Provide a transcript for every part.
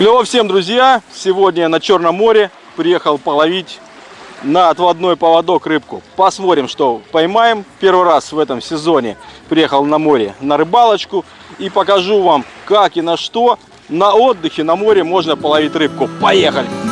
Клево всем, друзья! Сегодня на Черном море приехал половить на отводной поводок рыбку. Посмотрим, что поймаем. Первый раз в этом сезоне приехал на море на рыбалочку. И покажу вам, как и на что на отдыхе на море можно половить рыбку. Поехали!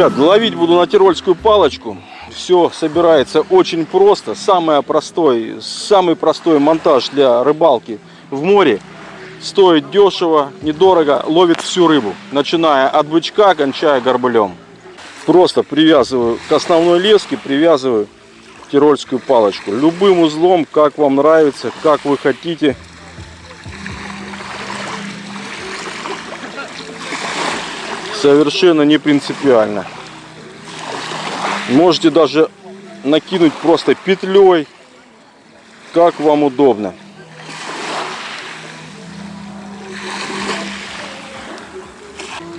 Ребят, ловить буду на тирольскую палочку. Все собирается очень просто. Самый простой, самый простой монтаж для рыбалки в море. Стоит дешево, недорого, ловит всю рыбу. Начиная от бычка, кончая горбылем. Просто привязываю к основной леске, привязываю тирольскую палочку. Любым узлом, как вам нравится, как вы хотите. Совершенно не принципиально. Можете даже накинуть просто петлей, как вам удобно.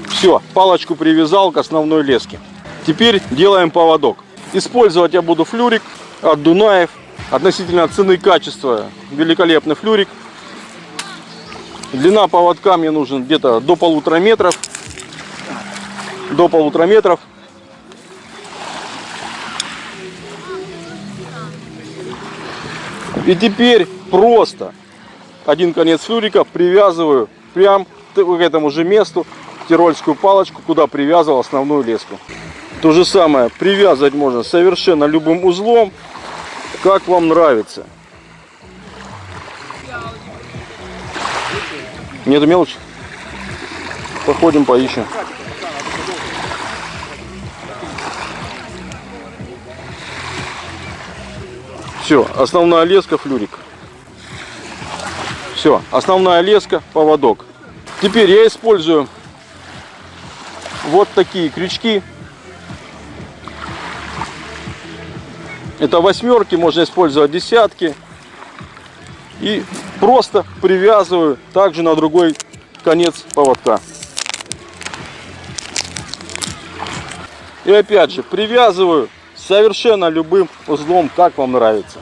Все, палочку привязал к основной леске. Теперь делаем поводок. Использовать я буду флюрик от Дунаев. Относительно цены и качества великолепный флюрик. Длина поводка мне нужен где-то до полутора метров до полутора метров. И теперь просто один конец флюрика привязываю прям к этому же месту тирольскую палочку, куда привязывал основную леску. То же самое привязывать можно совершенно любым узлом, как вам нравится. Нету мелочи? Походим, поищем. Все, основная леска, флюрик. Все, основная леска, поводок. Теперь я использую вот такие крючки. Это восьмерки, можно использовать десятки. И просто привязываю также на другой конец поводка. И опять же привязываю совершенно любым узлом, как вам нравится.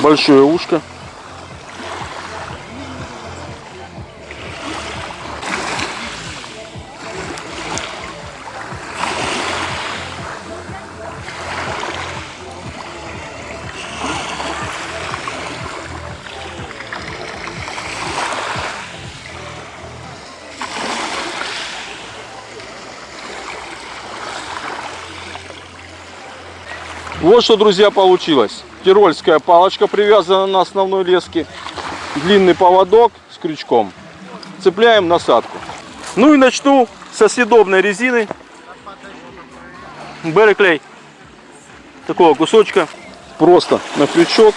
Большое ушко. Вот что, друзья, получилось. Тирольская палочка привязана на основной леске. Длинный поводок с крючком. Цепляем насадку. Ну и начну со съедобной резины. Береклей. Такого кусочка. Просто на крючок.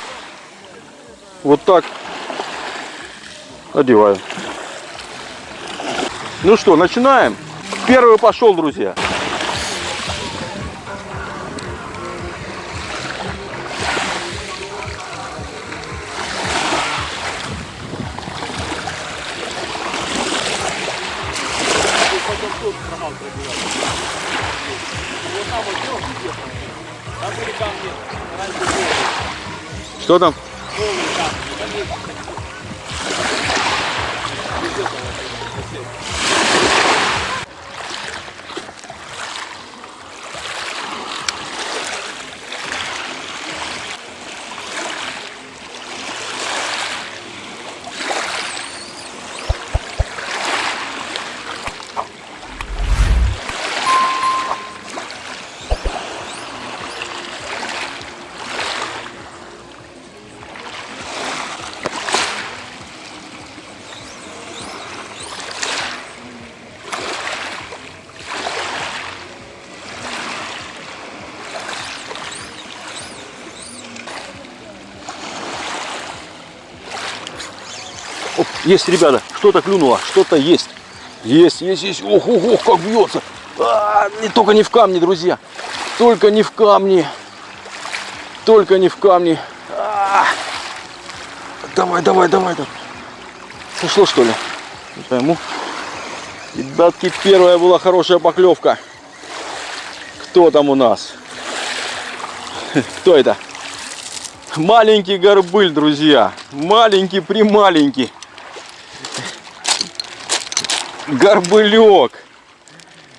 Вот так одеваю. Ну что, начинаем. Первый пошел, друзья. Что там? Есть, ребята, что-то клюнуло, что-то есть. Есть, есть, есть. Ох, ох, ох, как бьется. А, не, только не в камни, друзья. Только не в камни. Только не в камни. А, давай, давай, давай. давай. Сошло, что ли? Не пойму. Ребятки, первая была хорошая поклевка. Кто там у нас? Кто это? Маленький горбыль, друзья. Маленький, прималенький. Горбылек.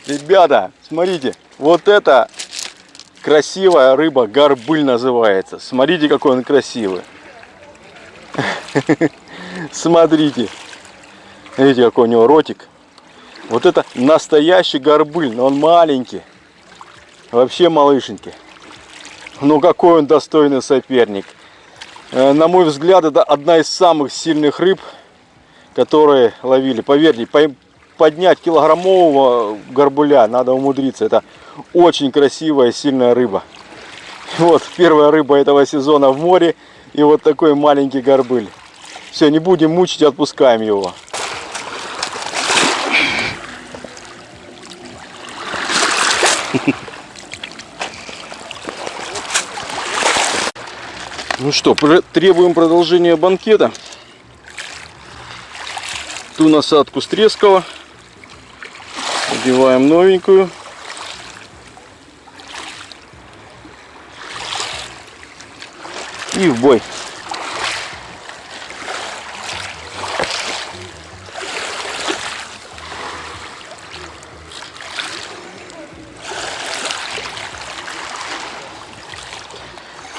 Ребята, смотрите. Вот это красивая рыба. Горбыль называется. Смотрите, какой он красивый. Смотрите. Видите, какой у него ротик. Вот это настоящий горбыль, но он маленький. Вообще малышенький. Ну какой он достойный соперник. Э, на мой взгляд, это одна из самых сильных рыб, которые ловили. Поверьте, поднять килограммового горбуля надо умудриться. Это очень красивая, сильная рыба. Вот первая рыба этого сезона в море. И вот такой маленький горбыль. Все, не будем мучить, отпускаем его. Ну что, требуем продолжения банкета. Ту насадку с трескала. Одеваем новенькую. И в бой.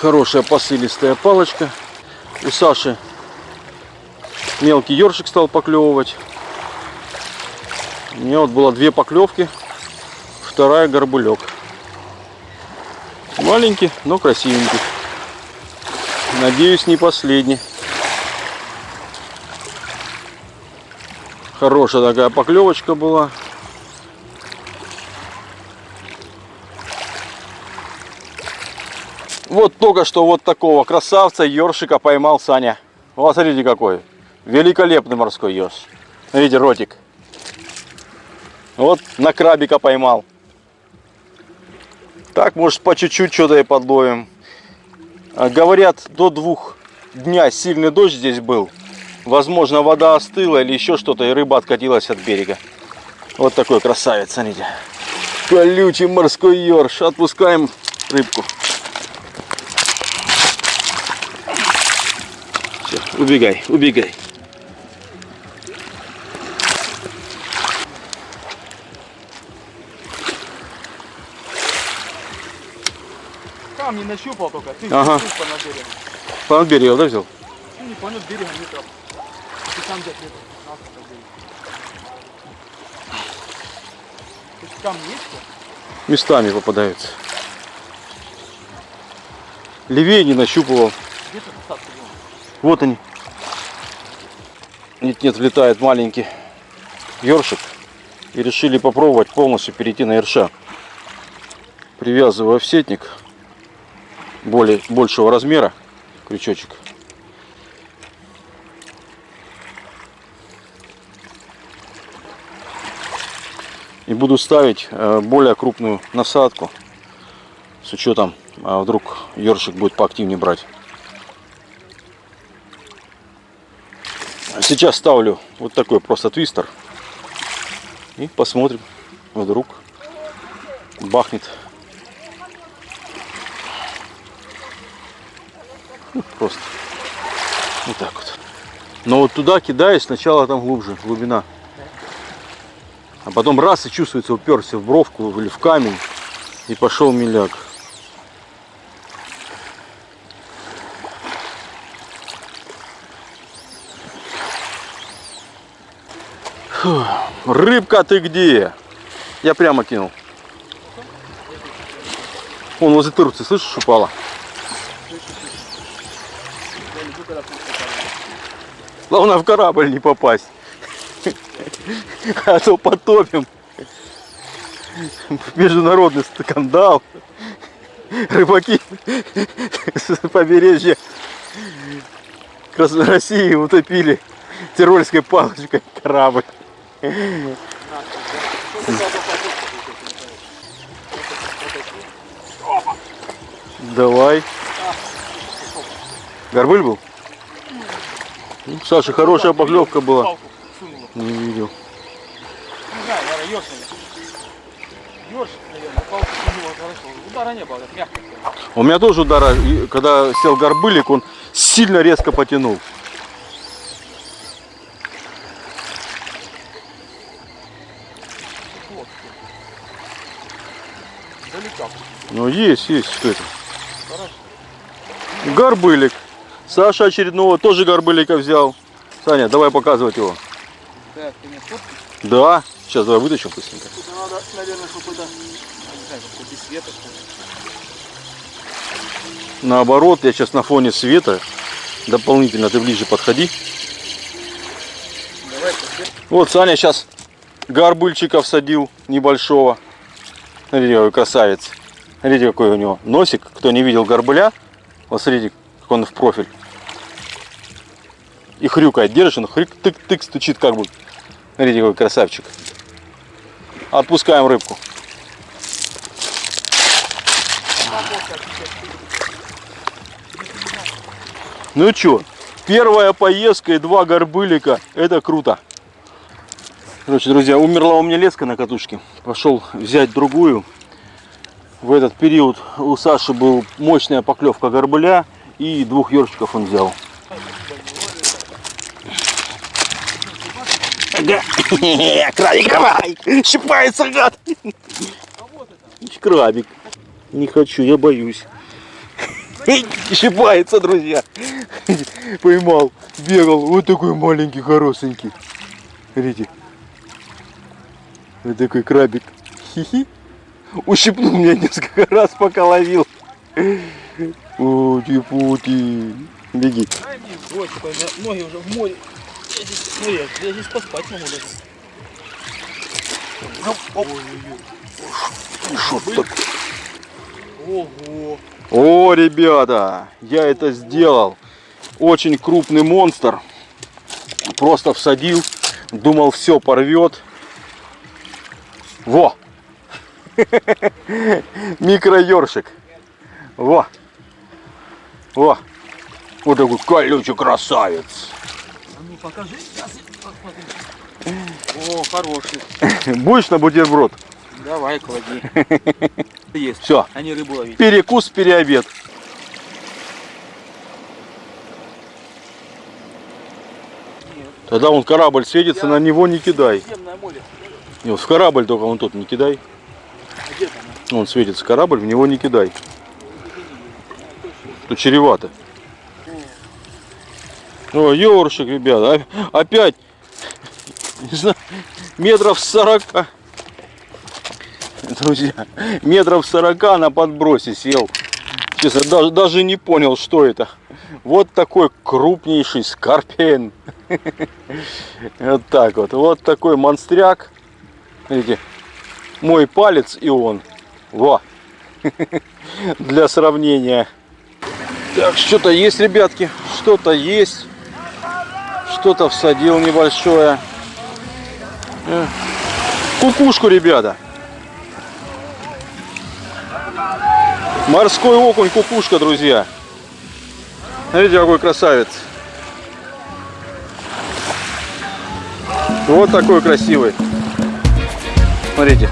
Хорошая посылистая палочка. У Саши мелкий ершик стал поклевывать. У меня вот было две поклевки. Вторая горбулек. Маленький, но красивенький. Надеюсь, не последний. Хорошая такая поклевочка была. Вот только что вот такого красавца ёршика поймал Саня. Вот смотрите какой. Великолепный морской ёрш. Видите, ротик. Вот на крабика поймал. Так, может, по чуть-чуть что-то и подловим. А, говорят, до двух дня сильный дождь здесь был. Возможно, вода остыла или еще что-то, и рыба откатилась от берега. Вот такой красавец, смотрите. Колючий морской ёрш. Отпускаем рыбку. Убегай, убегай. Камни нащупал только. Ты ага. понад берегом. Понад берегом, да, взял? Ну, не понад берегом метров. Ты там где-то метров 15 То есть камни есть? Местами попадаются. Левее не нащупывал. Вот они. Нет-нет, влетает маленький ёршик. И решили попробовать полностью перейти на ерша. Привязываю офсетник более, большего размера, крючочек. И буду ставить э, более крупную насадку с учетом, а вдруг ёршик будет поактивнее брать. Сейчас ставлю вот такой просто твистер. И посмотрим, вдруг бахнет. Ну, просто вот так вот. Но вот туда кидаюсь, сначала там глубже, глубина. А потом раз и чувствуется, уперся в бровку или в камень и пошел миляк. Рыбка ты где? Я прямо кинул. Он возле тырцы, слышишь, упала? Главное в корабль не попасть. А то потопим. Международный скандал. Рыбаки с побережья России утопили тирольской палочкой корабль. Давай. Горбыль был? Ну, Саша, хорошая поклевка была. Не видел. Не знаю, наверное, ёрш, наверное. Ёрш, наверное, палку сунула, хорошо. Удара не было, так мягко. У меня тоже удара, когда сел горбылик, он сильно резко потянул. Ну есть, есть, что это? Хорошо. Горбылик. Саша очередного тоже горбылика взял. Саня, давай показывать его. Так, ты фотки? Да, сейчас давай вытащим быстренько. Надо, наверное, чтобы это... Я не знаю, как без света. что ли. Наоборот, я сейчас на фоне света. Дополнительно ты ближе подходи. Давай. Вот Саня сейчас горбыльчика всадил небольшого. Смотрите, какой красавец. Смотрите, какой у него носик. Кто не видел горбыля, вот смотрите, он в профиль. И хрюкает. Держишь, он хрюк-тык-тык стучит как бы. Смотрите, какой красавчик. Отпускаем рыбку. Ну чё, первая поездка и два горбылика, это круто. Короче, друзья, умерла у меня леска на катушке. Пошел взять другую. В этот период у Саши был мощная поклевка горбыля и двух ёршиков он взял. Ага. Крабик, давай! Щипается, гад! Крабик. Не хочу, я боюсь. Щипается, друзья. Поймал, бегал. Вот такой маленький, хорошенький. Смотрите. Вот такой крабик. Хи-хи. Ущипнул меня несколько раз, пока ловил. Пути-пути. Беги. Меня ноги уже в море. Я здесь, ну, я, здесь поспать могу даже. Шо так? Ого. О, ребята, я это сделал. Очень крупный монстр. Просто всадил. Думал, все порвет. Во! Микроёршик. Во! Во! Вот такой колючий красавец. А ну покажи, сейчас я. О, хороший. Будешь на бутерброд? Давай, клади. Есть. Все, Они рыбу ловить. перекус, переобед. Нет. Тогда он корабль светится, на него не кидай. Земное море. Не, в корабль только вон тот не кидай. А где там? Он светится корабль, в него не кидай. Тут чревато. О, ёршик, ребята. а- Опять, не знаю, метров сорока. Друзья, метров сорока на подбросе сел. Честно, даже, даже не понял, что это. Вот такой крупнейший скорпион. Вот так вот. Вот такой монстряк. Видите, мой палец и он. Во. Для сравнения. Так, что-то есть, ребятки. Что-то есть. Что-то всадил небольшое. Э, Кукушку, ребята. Морской окунь, кукушка, друзья. Смотрите, какой красавец. Вот такой красивый. Смотрите.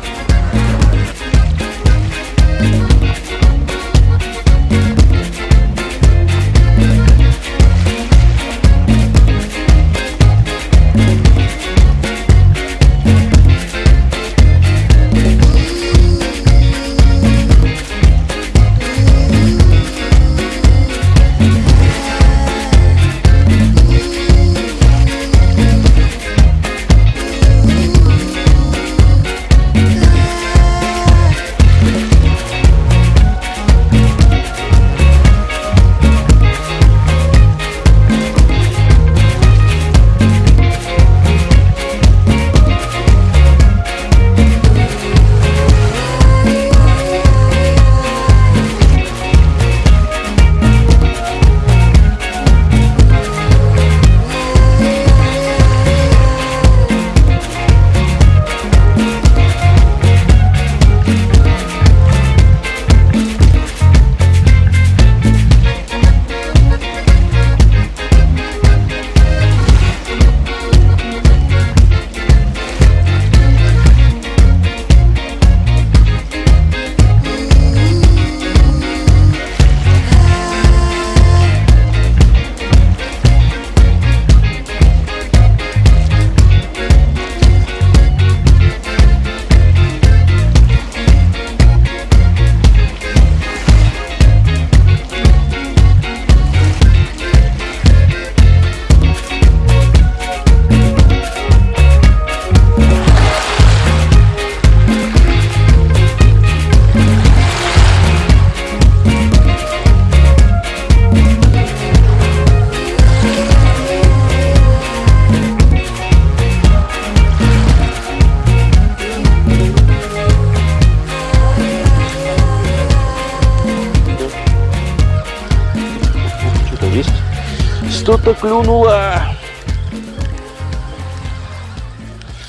Что-то клюнуло.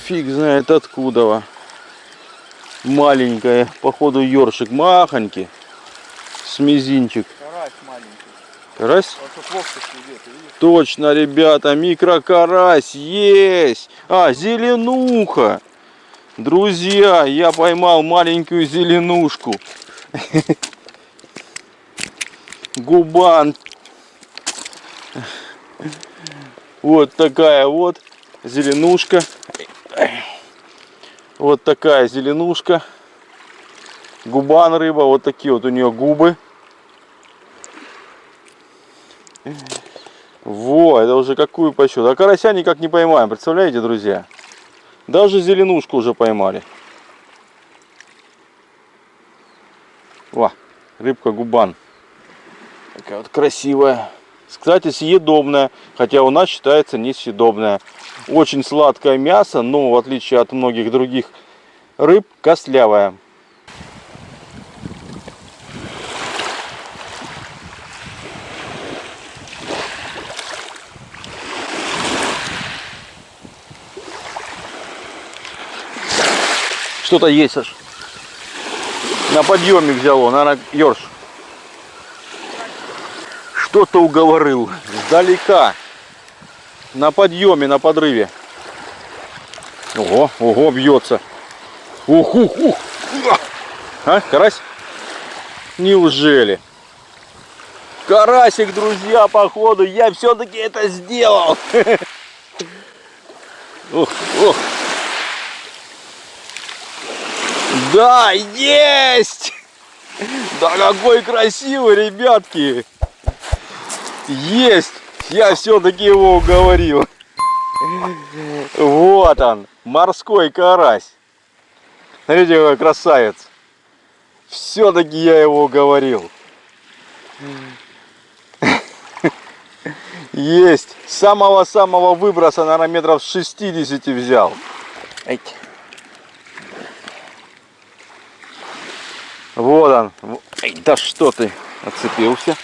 Фиг знает откуда. Маленькая, походу ёршик махонький. С мизинчик. Карась маленький. Карась? Видишь? Точно, ребята, микрокарась есть. А, зеленуха. Друзья, я поймал маленькую зеленушку. Губан. Вот такая вот зеленушка. Вот такая зеленушка. Губан рыба. Вот такие вот у нее губы. Во, это уже какую по счету. А карася никак не поймаем, представляете, друзья? Даже зеленушку уже поймали. Во, рыбка губан. Такая вот красивая. Кстати, съедобная, хотя у нас считается несъедобная. Очень сладкое мясо, но в отличие от многих других рыб, костлявая. Что-то есть аж. На подъемник взяло, наверное, ерш. Что-то уговорил. Сдалека. На подъеме, на подрыве. Ого, ого, бьется. Ух, ух, ух. А, карась? Неужели? Карасик, друзья, походу, я все-таки это сделал. Ух, ух. Да, есть! Да какой красивый, ребятки! Есть! Я все-таки его уговорил. Вот он, морской карась. Смотрите, какой красавец. Все-таки я его уговорил. Есть. Самого-самого выброса, наверное, метров с 60 взял. Вот он. Эй, да что ты, отцепился.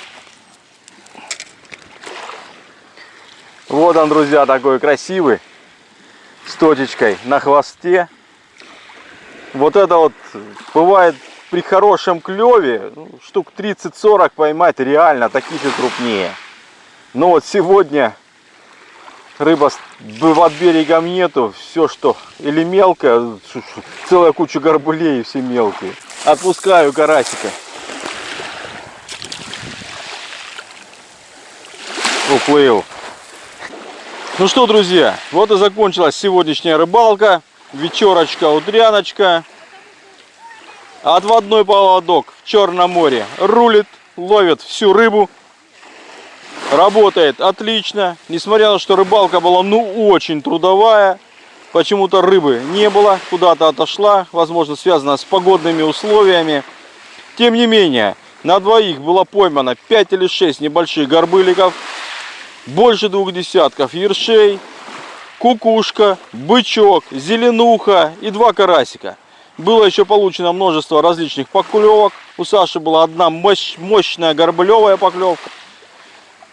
Вот он, друзья, такой красивый. С точечкой на хвосте. Вот это вот бывает при хорошем клеве ну, штук 30-40 поймать реально, таких и крупнее. Но вот сегодня рыба под берегом нету, все что или мелкое, целая куча горбулей, все мелкие. Отпускаю карасика. Уплыл. Ну что, друзья, вот и закончилась сегодняшняя рыбалка. Вечерочка, утряночка. Отводной поводок в Черном море рулит, ловит всю рыбу. Работает отлично. Несмотря на то, что рыбалка была ну очень трудовая. Почему-то рыбы не было, куда-то отошла. Возможно, связано с погодными условиями. Тем не менее, на двоих было поймано 5 или 6 небольших горбыликов. Больше двух десятков ершей, кукушка, бычок, зеленуха и два карасика. Было еще получено множество различных поклевок. У Саши была одна мощ- мощная горбылевая поклевка.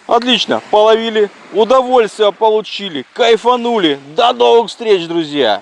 Отлично, половили, удовольствие получили, кайфанули. До новых встреч, друзья!